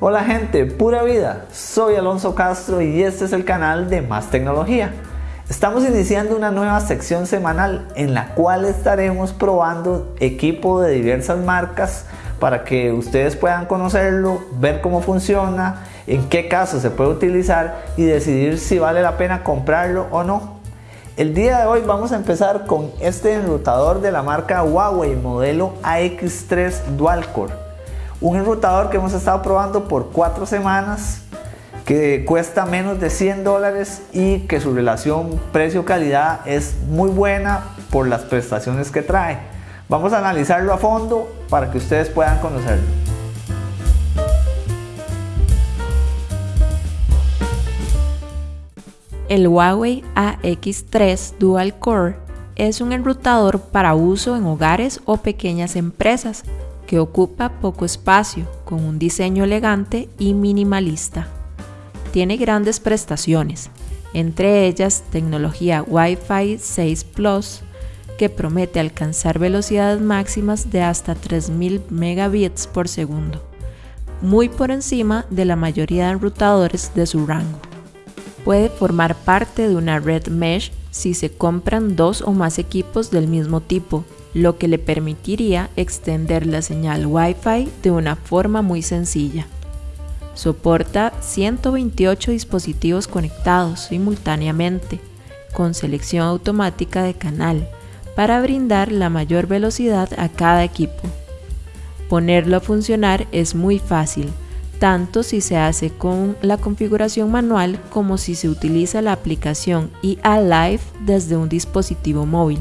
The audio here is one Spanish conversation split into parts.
Hola gente, pura vida, soy Alonso Castro y este es el canal de Más Tecnología. Estamos iniciando una nueva sección semanal en la cual estaremos probando equipo de diversas marcas para que ustedes puedan conocerlo, ver cómo funciona, en qué caso se puede utilizar y decidir si vale la pena comprarlo o no. El día de hoy vamos a empezar con este enrutador de la marca Huawei modelo AX3 Dual Core un enrutador que hemos estado probando por cuatro semanas que cuesta menos de 100 dólares y que su relación precio-calidad es muy buena por las prestaciones que trae. Vamos a analizarlo a fondo para que ustedes puedan conocerlo. El Huawei AX3 Dual Core es un enrutador para uso en hogares o pequeñas empresas que ocupa poco espacio, con un diseño elegante y minimalista. Tiene grandes prestaciones, entre ellas tecnología Wi-Fi 6 Plus, que promete alcanzar velocidades máximas de hasta 3000 megabits por segundo, muy por encima de la mayoría de enrutadores de su rango. Puede formar parte de una red mesh si se compran dos o más equipos del mismo tipo lo que le permitiría extender la señal Wi-Fi de una forma muy sencilla. Soporta 128 dispositivos conectados simultáneamente, con selección automática de canal, para brindar la mayor velocidad a cada equipo. Ponerlo a funcionar es muy fácil, tanto si se hace con la configuración manual como si se utiliza la aplicación IA Live desde un dispositivo móvil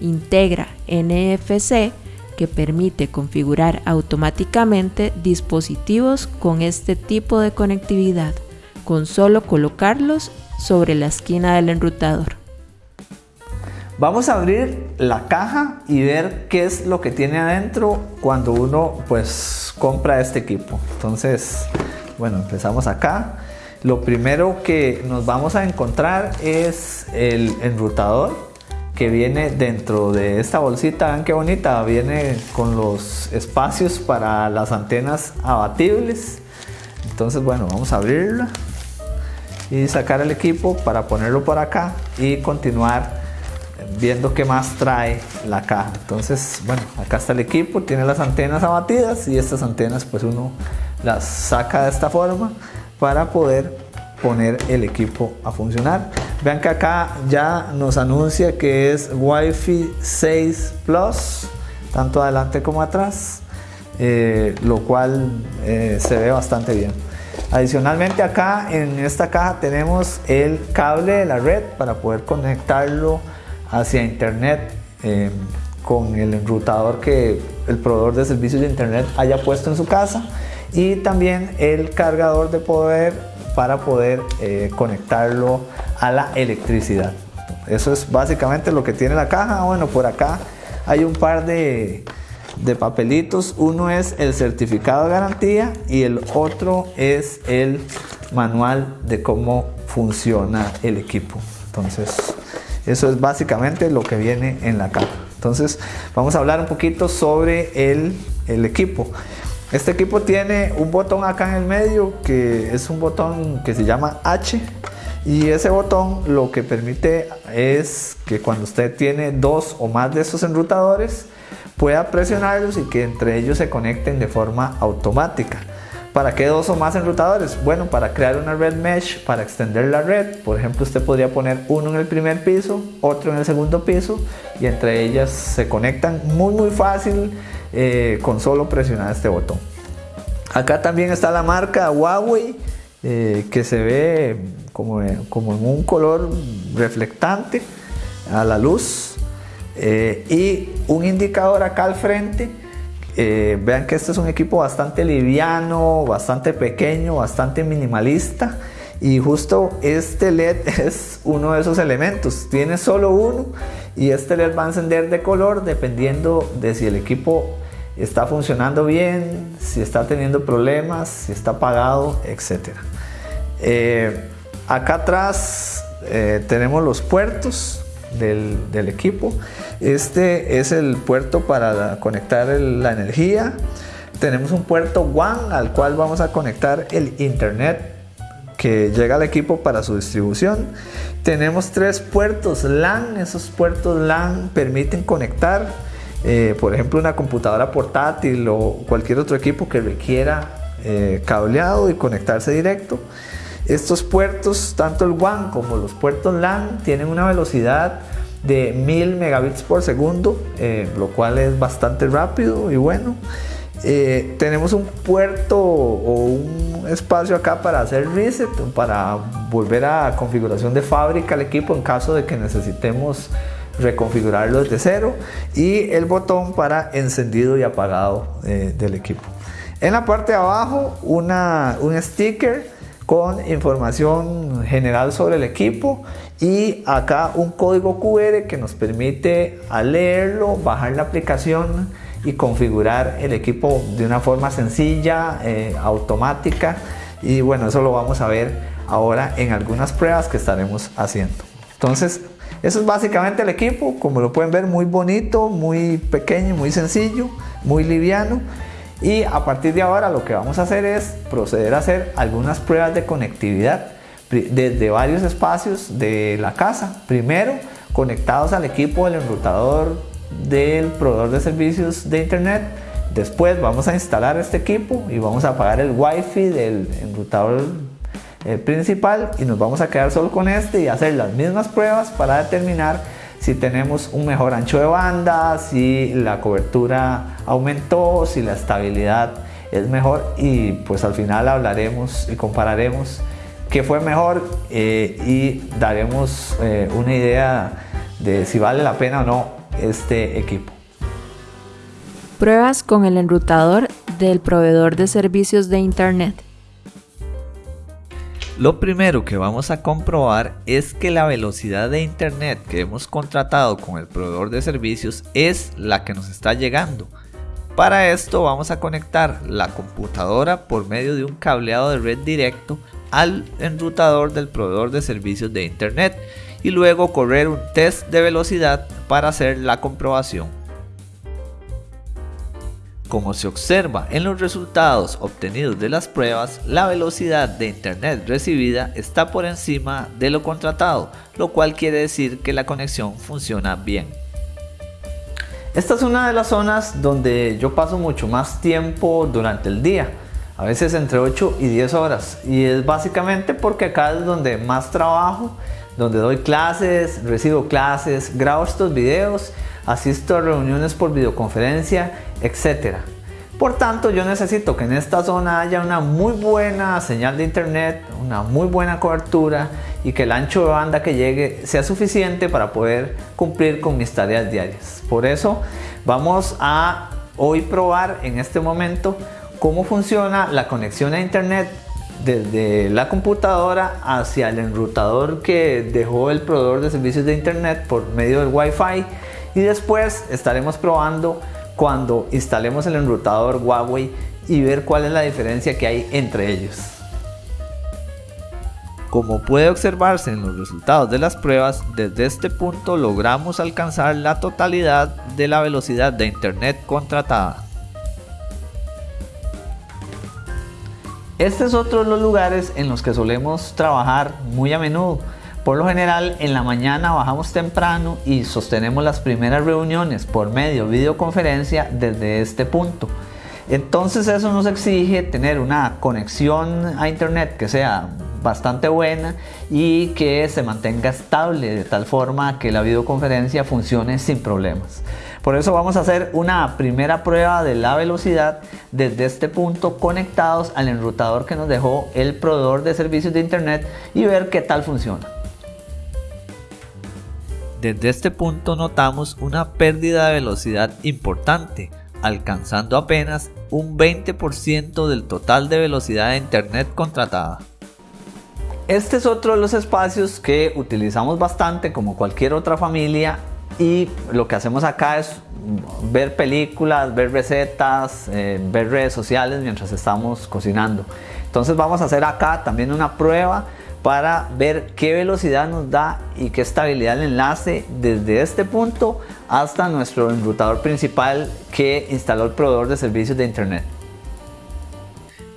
integra NFC que permite configurar automáticamente dispositivos con este tipo de conectividad, con solo colocarlos sobre la esquina del enrutador. Vamos a abrir la caja y ver qué es lo que tiene adentro cuando uno pues compra este equipo. Entonces, bueno, empezamos acá. Lo primero que nos vamos a encontrar es el enrutador que viene dentro de esta bolsita, vean qué bonita, viene con los espacios para las antenas abatibles. Entonces, bueno, vamos a abrirla y sacar el equipo para ponerlo por acá y continuar viendo qué más trae la caja. Entonces, bueno, acá está el equipo, tiene las antenas abatidas y estas antenas pues uno las saca de esta forma para poder poner el equipo a funcionar. Vean que acá ya nos anuncia que es Wi-Fi 6 Plus, tanto adelante como atrás, eh, lo cual eh, se ve bastante bien. Adicionalmente acá en esta caja tenemos el cable de la red para poder conectarlo hacia internet eh, con el enrutador que el proveedor de servicios de internet haya puesto en su casa y también el cargador de poder para poder eh, conectarlo a la electricidad. Eso es básicamente lo que tiene la caja. Bueno, por acá hay un par de, de papelitos. Uno es el certificado de garantía y el otro es el manual de cómo funciona el equipo. Entonces, eso es básicamente lo que viene en la caja. Entonces, vamos a hablar un poquito sobre el, el equipo. Este equipo tiene un botón acá en el medio que es un botón que se llama H y ese botón lo que permite es que cuando usted tiene dos o más de esos enrutadores pueda presionarlos y que entre ellos se conecten de forma automática. ¿Para qué dos o más enrutadores? Bueno, para crear una red mesh, para extender la red. Por ejemplo, usted podría poner uno en el primer piso, otro en el segundo piso y entre ellas se conectan muy muy fácil eh, con solo presionar este botón. Acá también está la marca Huawei eh, que se ve como, como, en un color reflectante a la luz eh, y un indicador acá al frente. Vean que este es un equipo bastante liviano, bastante pequeño, bastante minimalista y justo este LED es uno de esos elementos. Tiene solo uno y este LED va a encender de color dependiendo de si el equipo está funcionando bien, si está teniendo problemas, si está apagado, etc. Eh, acá atrás eh, tenemos los puertos del, equipo. Este es el puerto para conectar la energía. tenemos un puerto WAN al cual vamos a conectar el internet que llega al equipo para su distribución. Tenemos tres puertos LAN, esos puertos LAN permiten conectar, eh, por ejemplo, una computadora portátil o cualquier otro equipo que requiera eh, cableado y conectarse directo. Estos puertos, tanto el WAN como los puertos LAN, tienen una velocidad de 1000 megabits por segundo, eh, lo cual es bastante rápido y bueno. Eh, tenemos un puerto o un espacio acá para hacer reset, para volver a configuración de fábrica el equipo en caso de que necesitemos reconfigurarlo desde cero y el botón para encendido y apagado eh, del equipo. En la parte de abajo un sticker con información general sobre el equipo y acá un código QR que nos permite leerlo bajar la aplicación y configurar el equipo de una forma sencilla, eh, automática y bueno, eso lo vamos a ver ahora en algunas pruebas que estaremos haciendo. Entonces, eso es básicamente el equipo, como lo pueden ver, muy bonito, muy pequeño, muy sencillo, muy liviano. Y a partir de ahora lo que vamos a hacer es proceder a hacer algunas pruebas de conectividad desde varios espacios de la casa. Primero, conectados al equipo del enrutador del proveedor de servicios de internet. Después vamos a instalar este equipo y vamos a apagar el wifi del enrutador eh, principal y nos vamos a quedar solo con este y hacer las mismas pruebas para determinar si tenemos un mejor ancho de banda, si la cobertura aumentó, si la estabilidad es mejor y pues al final hablaremos y compararemos qué fue mejor eh, y daremos eh, una idea de si vale la pena o no este equipo. Pruebas con el enrutador del proveedor de servicios de Internet. Lo primero que vamos a comprobar es que la velocidad de Internet que hemos contratado con el proveedor de servicios es la que nos está llegando. Para esto vamos a conectar la computadora por medio de un cableado de red directo al enrutador del proveedor de servicios de Internet y luego correr un test de velocidad para hacer la comprobación. Como se observa en los resultados obtenidos de las pruebas, la velocidad de internet recibida está por encima de lo contratado, lo cual quiere decir que la conexión funciona bien. Esta es una de las zonas donde yo paso mucho más tiempo durante el día, a veces entre 8 y 10 horas, y es básicamente porque acá es donde más trabajo donde doy clases, recibo clases, grabo estos videos, asisto a reuniones por videoconferencia, etc. Por tanto, yo necesito que en esta zona haya una muy buena señal de internet, una muy buena cobertura y que el ancho de banda que llegue sea suficiente para poder cumplir con mis tareas diarias. Por eso vamos a hoy probar en este momento cómo funciona la conexión a internet desde la computadora hacia el enrutador que dejó el proveedor de servicios de internet por medio del Wi-Fi y después estaremos probando cuando instalemos el enrutador Huawei y ver cuál es la diferencia que hay entre ellos. Como puede observarse en los resultados de las pruebas, desde este punto logramos alcanzar la totalidad de la velocidad de internet contratada. Este es otro de los lugares en los que solemos trabajar muy a menudo. Por lo general en la mañana bajamos temprano y sostenemos las primeras reuniones por medio de videoconferencia desde este punto. Entonces eso nos exige tener una conexión a internet que sea bastante buena y que se mantenga estable de tal forma que la videoconferencia funcione sin problemas. Por eso vamos a hacer una primera prueba de la velocidad desde este punto conectados al enrutador que nos dejó el proveedor de servicios de internet y ver qué tal funciona. Desde este punto notamos una pérdida de velocidad importante, alcanzando apenas un 20% del total de velocidad de internet contratada. Este es otro de los espacios que utilizamos bastante como cualquier otra familia y lo que hacemos acá es ver películas, ver recetas, eh, ver redes sociales mientras estamos cocinando. Entonces vamos a hacer acá también una prueba para ver qué velocidad nos da y qué estabilidad el enlace desde este punto hasta nuestro enrutador principal que instaló el proveedor de servicios de internet.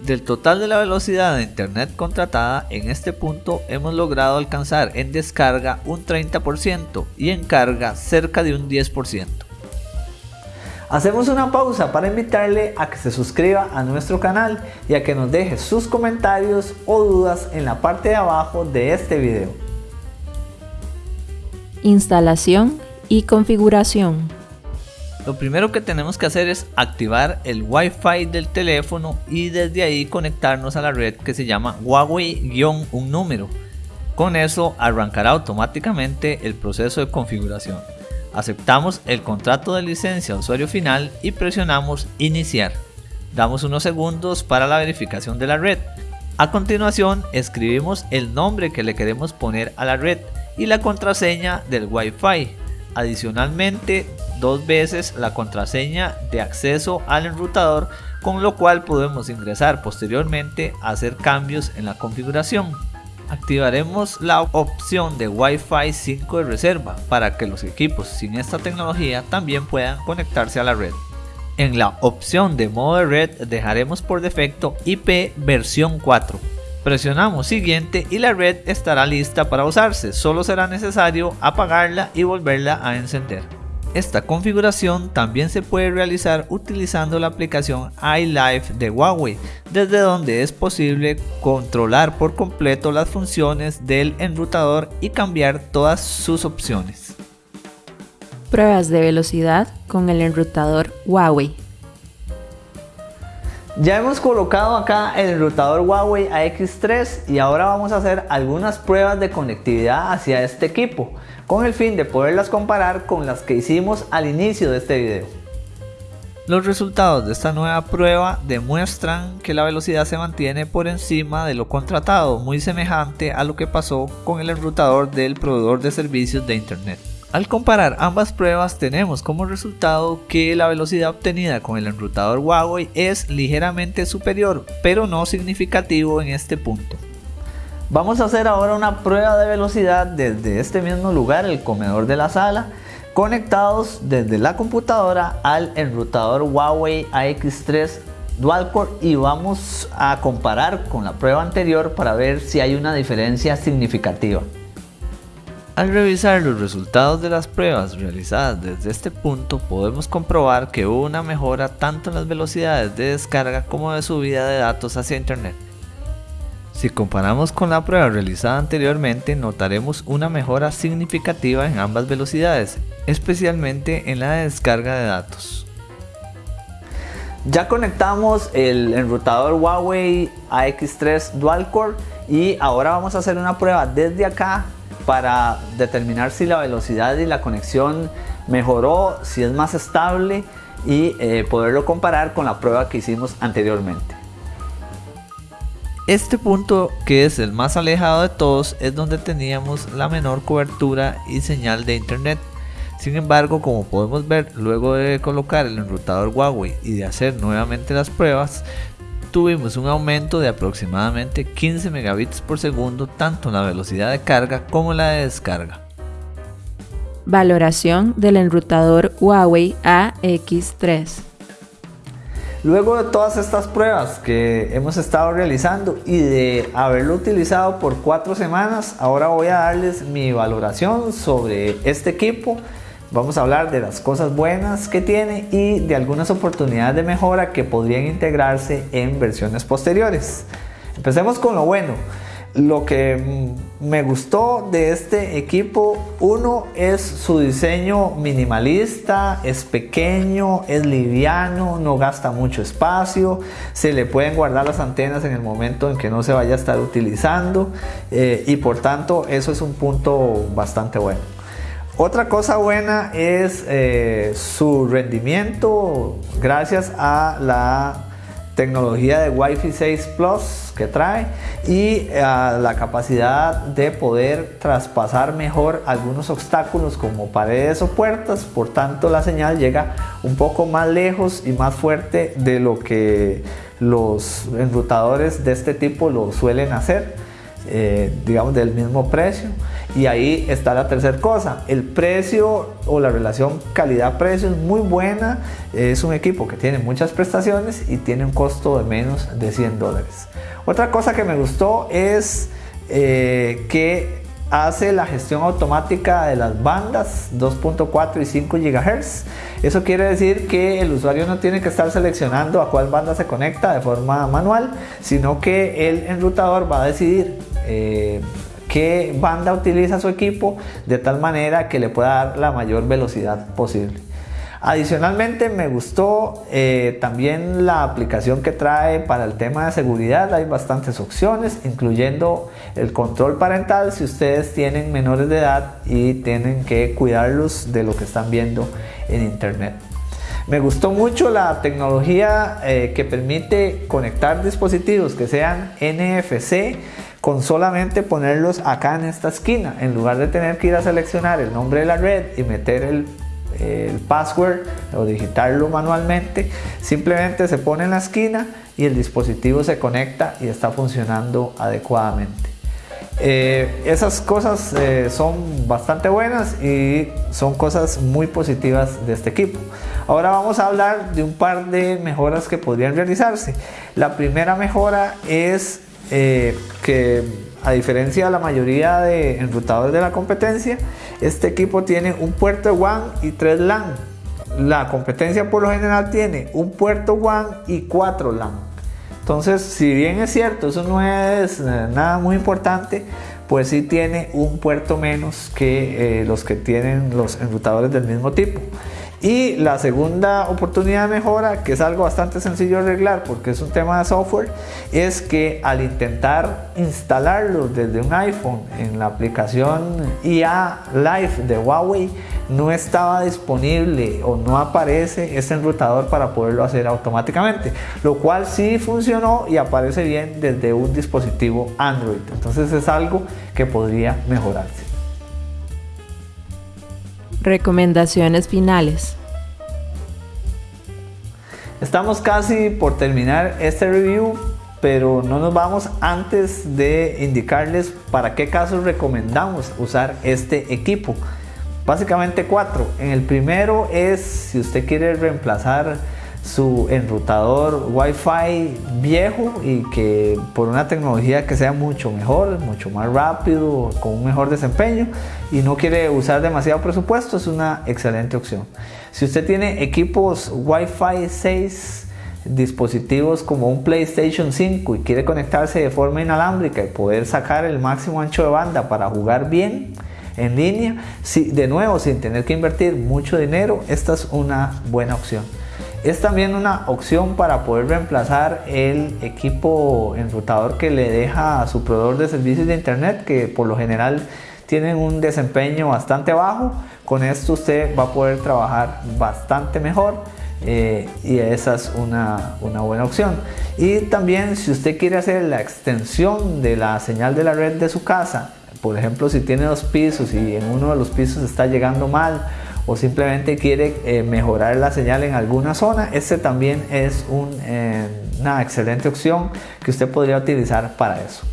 Del total de la velocidad de internet contratada, en este punto hemos logrado alcanzar en descarga un 30% y en carga cerca de un 10%. Hacemos una pausa para invitarle a que se suscriba a nuestro canal y a que nos deje sus comentarios o dudas en la parte de abajo de este video. Instalación y configuración. Lo primero que tenemos que hacer es activar el Wi-Fi del teléfono y desde ahí conectarnos a la red que se llama Huawei-un número. Con eso arrancará automáticamente el proceso de configuración. Aceptamos el contrato de licencia usuario final y presionamos iniciar. Damos unos segundos para la verificación de la red. A continuación escribimos el nombre que le queremos poner a la red y la contraseña del Wi-Fi. Adicionalmente dos veces la contraseña de acceso al enrutador con lo cual podemos ingresar posteriormente a hacer cambios en la configuración activaremos la opción de Wi-Fi 5 de reserva para que los equipos sin esta tecnología también puedan conectarse a la red. En la opción de modo de red dejaremos por defecto IP versión 4. Presionamos siguiente y la red estará lista para usarse, solo será necesario apagarla y volverla a encender. Esta configuración también se puede realizar utilizando la aplicación iLife de Huawei, desde donde es posible controlar por completo las funciones del enrutador y cambiar todas sus opciones. Pruebas de velocidad con el enrutador Huawei. Ya hemos colocado acá el enrutador Huawei AX3 y ahora vamos a hacer algunas pruebas de conectividad hacia este equipo con el fin de poderlas comparar con las que hicimos al inicio de este video. Los resultados de esta nueva prueba demuestran que la velocidad se mantiene por encima de lo contratado, muy semejante a lo que pasó con el enrutador del proveedor de servicios de internet. Al comparar ambas pruebas tenemos como resultado que la velocidad obtenida con el enrutador Huawei es ligeramente superior, pero no significativo en este punto. Vamos a hacer ahora una prueba de velocidad desde este mismo lugar, el comedor de la sala, conectados desde la computadora al enrutador Huawei AX3 Dual Core y vamos a comparar con la prueba anterior para ver si hay una diferencia significativa. Al revisar los resultados de las pruebas realizadas desde este punto podemos comprobar que hubo una mejora tanto en las velocidades de descarga como de subida de datos hacia internet. Si comparamos con la prueba realizada anteriormente, notaremos una mejora significativa en ambas velocidades, especialmente en la descarga de datos. Ya conectamos el enrutador Huawei AX3 Dual Core y ahora vamos a hacer una prueba desde acá para determinar si la velocidad y la conexión mejoró, si es más estable y eh, poderlo comparar con la prueba que hicimos anteriormente. Este punto, que es el más alejado de todos, es donde teníamos la menor cobertura y señal de internet. Sin embargo, como podemos ver, luego de colocar el enrutador Huawei y de hacer nuevamente las pruebas, tuvimos un aumento de aproximadamente 15 megabits por segundo tanto en la velocidad de carga como en la de descarga. Valoración del enrutador Huawei AX3 Luego de todas estas pruebas que hemos estado realizando y de haberlo utilizado por cuatro semanas, ahora voy a darles mi valoración sobre este equipo. Vamos a hablar de las cosas buenas que tiene y de algunas oportunidades de mejora que podrían integrarse en versiones posteriores. Empecemos con lo bueno. Lo que me gustó de este equipo, uno es su diseño minimalista, es pequeño, es liviano, no gasta mucho espacio, se le pueden guardar las antenas en el momento en que no se vaya a estar utilizando eh, y por tanto eso es un punto bastante bueno. Otra cosa buena es eh, su rendimiento gracias a la tecnología de Wi-Fi 6 Plus que trae y eh, la capacidad de poder traspasar mejor algunos obstáculos como paredes o puertas, por tanto la señal llega un poco más lejos y más fuerte de lo que los enrutadores de este tipo lo suelen hacer. eh, digamos, del mismo precio. Y ahí está la tercera cosa. El precio o la relación calidad-precio es muy buena. Es un equipo que tiene muchas prestaciones y tiene un costo de menos de 100 dólares. Otra cosa que me gustó es eh, que hace la gestión automática de las bandas 2.4 y 5 GHz. Eso quiere decir que el usuario no tiene que estar seleccionando a cuál banda se conecta de forma manual, sino que el enrutador va a decidir eh, qué banda utiliza su equipo de tal manera que le pueda dar la mayor velocidad posible. Adicionalmente me gustó eh, también la aplicación que trae para el tema de seguridad. Hay bastantes opciones, incluyendo el control parental si ustedes tienen menores de edad y tienen que cuidarlos de lo que están viendo en internet. Me gustó mucho la tecnología eh, que permite conectar dispositivos que sean NFC con solamente ponerlos acá en esta esquina en lugar de tener que ir a seleccionar el nombre de la red y meter el password o digitarlo manualmente, simplemente se pone en la esquina y el dispositivo se conecta y está funcionando adecuadamente. Eh, esas cosas eh, son bastante buenas y son cosas muy positivas de este equipo. Ahora vamos a hablar de un par de mejoras que podrían realizarse. La primera mejora es eh, que a diferencia de la mayoría de enrutadores de la competencia, este equipo tiene un puerto WAN y tres LAN. La competencia por lo general tiene un puerto WAN y cuatro LAN. Entonces, si bien es cierto, eso no es eh, nada muy importante, pues sí tiene un puerto menos que eh, los que tienen los enrutadores del mismo tipo. Y la segunda oportunidad de mejora, que es algo bastante sencillo de arreglar porque es un tema de software, es que al intentar instalarlo desde un iPhone en la aplicación IA Live de Huawei, no estaba disponible o no aparece este enrutador para poderlo hacer automáticamente, lo cual sí funcionó y aparece bien desde un dispositivo Android. Entonces es algo que podría mejorarse. Recomendaciones finales. Estamos casi por terminar este review, pero no nos vamos antes de indicarles para qué casos recomendamos usar este equipo. Básicamente cuatro. En el primero es si usted quiere reemplazar su enrutador Wi-Fi viejo y que por una tecnología que sea mucho mejor, mucho más rápido, con un mejor desempeño y no quiere usar demasiado presupuesto, es una excelente opción. Si usted tiene equipos Wi-Fi 6, dispositivos como un PlayStation 5 y quiere conectarse de forma inalámbrica y poder sacar el máximo ancho de banda para jugar bien, en línea, si, de nuevo sin tener que invertir mucho dinero, esta es una buena opción. Es también una opción para poder reemplazar el equipo enrutador que le deja a su proveedor de servicios de internet que por lo general tienen un desempeño bastante bajo. Con esto usted va a poder trabajar bastante mejor eh, y esa es una, una, buena opción. Y también si usted quiere hacer la extensión de la señal de la red de su casa, por ejemplo si tiene dos pisos y en uno de los pisos está llegando mal o simplemente quiere eh, mejorar la señal en alguna zona, este también es eh, una excelente opción que usted podría utilizar para eso.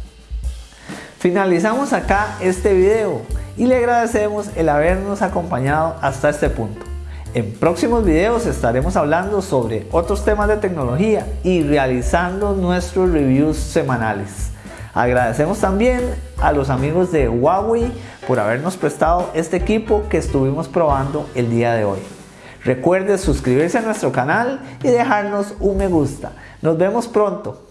Finalizamos acá este video y le agradecemos el habernos acompañado hasta este punto. En próximos videos estaremos hablando sobre otros temas de tecnología y realizando nuestros reviews semanales. Agradecemos también a los amigos de Huawei por habernos prestado este equipo que estuvimos probando el día de hoy. Recuerde suscribirse a nuestro canal y dejarnos un me gusta. Nos vemos pronto.